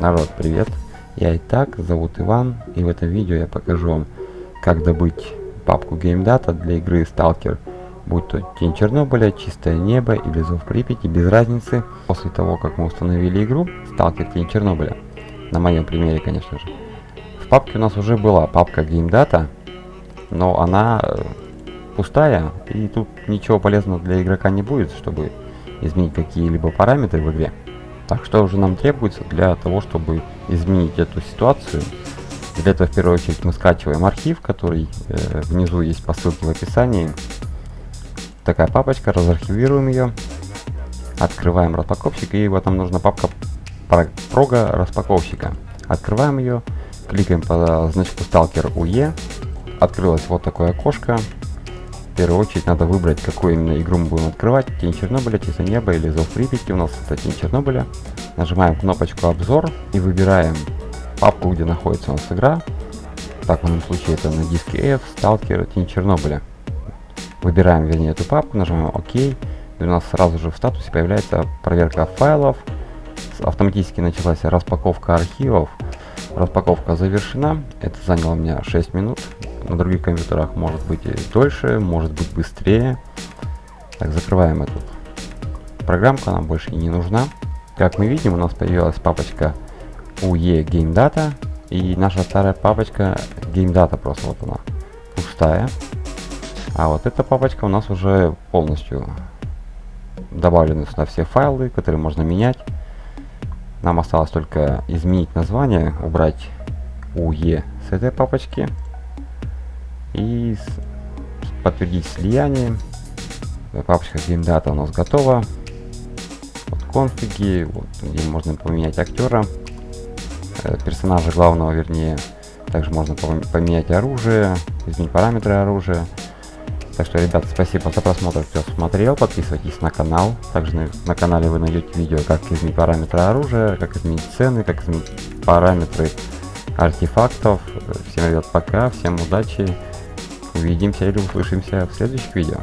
Народ, привет! Я Итак, зовут Иван, и в этом видео я покажу вам, как добыть папку GameData для игры Stalker, будь то Тень Чернобыля, Чистое Небо или Зов Припяти, без разницы. После того, как мы установили игру Stalker Тень Чернобыля, на моем примере, конечно же, в папке у нас уже была папка GameData, но она э, пустая, и тут ничего полезного для игрока не будет, чтобы изменить какие-либо параметры в игре. Так что уже нам требуется для того, чтобы изменить эту ситуацию. Для этого в первую очередь мы скачиваем архив, который э, внизу есть по ссылке в описании. Такая папочка, разархивируем ее. Открываем распаковщик, и вот нам нужна папка прога распаковщика. Открываем ее, кликаем по значку Stalker UE. Открылось вот такое окошко. В первую очередь надо выбрать, какую именно игру мы будем открывать. Тень Чернобыля, Тиса Неба или Зов Припяти. У нас это Тень Чернобыля. Нажимаем кнопочку Обзор и выбираем папку, где находится у нас игра. Так, в данном случае это на диске F, Сталкер, Тень Чернобыля. Выбираем, вернее, эту папку, нажимаем ОК. И у нас сразу же в статусе появляется проверка файлов. Автоматически началась распаковка архивов. Распаковка завершена. Это заняло у меня 6 минут на других компьютерах может быть и дольше, может быть быстрее. Так, закрываем эту программку, она больше не нужна. Как мы видим, у нас появилась папочка UE Game Data и наша старая папочка Game Data просто вот она пустая. А вот эта папочка у нас уже полностью добавлены сюда все файлы, которые можно менять. Нам осталось только изменить название, убрать UE с этой папочки и подтвердить слияние. Папочка GameData у нас готова. Вот конфиги, вот, где можно поменять актера, э, персонажа главного, вернее. Также можно поменять оружие, изменить параметры оружия. Так что, ребята, спасибо за просмотр, кто смотрел. Подписывайтесь на канал. Также на, на канале вы найдете видео, как изменить параметры оружия, как изменить цены, как изменить параметры артефактов. Всем, ребят, пока, всем удачи. Увидимся или услышимся в следующих видео.